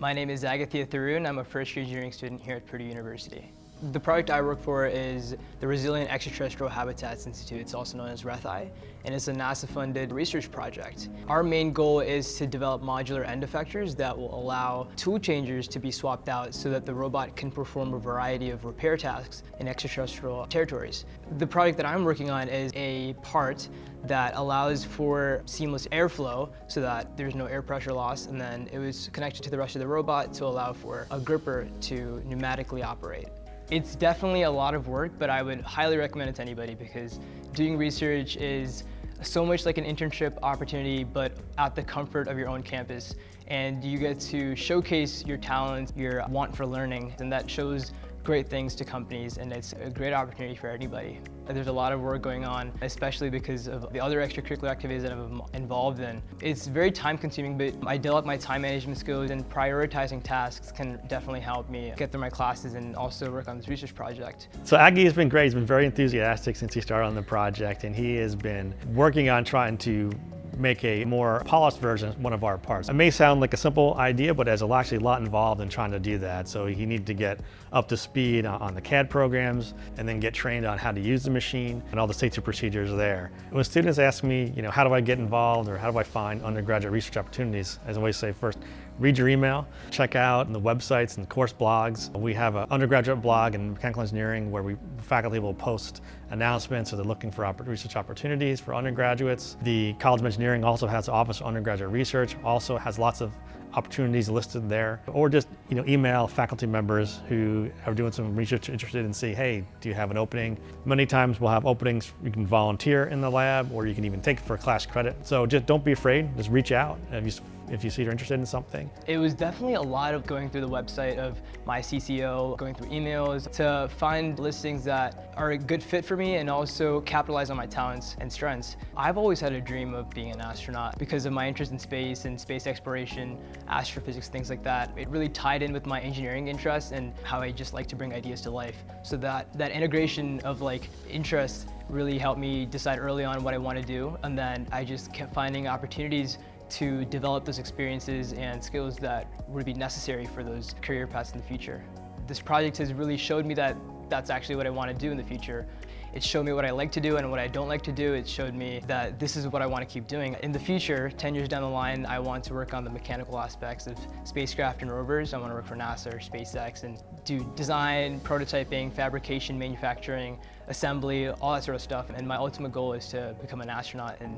My name is Agathia Tharoon. I'm a first year engineering student here at Purdue University. The project I work for is the Resilient Extraterrestrial Habitats Institute. It's also known as RETHI, and it's a NASA-funded research project. Our main goal is to develop modular end effectors that will allow tool changers to be swapped out so that the robot can perform a variety of repair tasks in extraterrestrial territories. The project that I'm working on is a part that allows for seamless airflow so that there's no air pressure loss and then it was connected to the rest of the robot to allow for a gripper to pneumatically operate. It's definitely a lot of work, but I would highly recommend it to anybody because doing research is so much like an internship opportunity, but at the comfort of your own campus. And you get to showcase your talents, your want for learning, and that shows great things to companies and it's a great opportunity for anybody. There's a lot of work going on, especially because of the other extracurricular activities that I'm involved in. It's very time consuming, but I develop my time management skills and prioritizing tasks can definitely help me get through my classes and also work on this research project. So Aggie has been great. He's been very enthusiastic since he started on the project and he has been working on trying to make a more polished version of one of our parts. It may sound like a simple idea, but there's actually a lot involved in trying to do that. So you need to get up to speed on the CAD programs and then get trained on how to use the machine and all the safety procedures there. When students ask me, you know, how do I get involved or how do I find undergraduate research opportunities, as I always say first, read your email, check out the websites and the course blogs. We have an undergraduate blog in mechanical engineering where we faculty will post announcements or they're looking for research opportunities for undergraduates. The College of Engineering also has an Office of Undergraduate Research, also has lots of opportunities listed there, or just you know email faculty members who are doing some research interested and say, hey, do you have an opening? Many times we'll have openings you can volunteer in the lab, or you can even take it for class credit. So just don't be afraid, just reach out if you, if you see you're interested in something. It was definitely a lot of going through the website of my CCO, going through emails to find listings that are a good fit for me and also capitalize on my talents and strengths. I've always had a dream of being an astronaut because of my interest in space and space exploration astrophysics, things like that. It really tied in with my engineering interests and how I just like to bring ideas to life. So that, that integration of like interest really helped me decide early on what I want to do. And then I just kept finding opportunities to develop those experiences and skills that would be necessary for those career paths in the future. This project has really showed me that that's actually what I want to do in the future. It showed me what I like to do and what I don't like to do. It showed me that this is what I want to keep doing. In the future, 10 years down the line, I want to work on the mechanical aspects of spacecraft and rovers. I want to work for NASA or SpaceX and do design, prototyping, fabrication, manufacturing, assembly, all that sort of stuff. And my ultimate goal is to become an astronaut and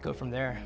go from there.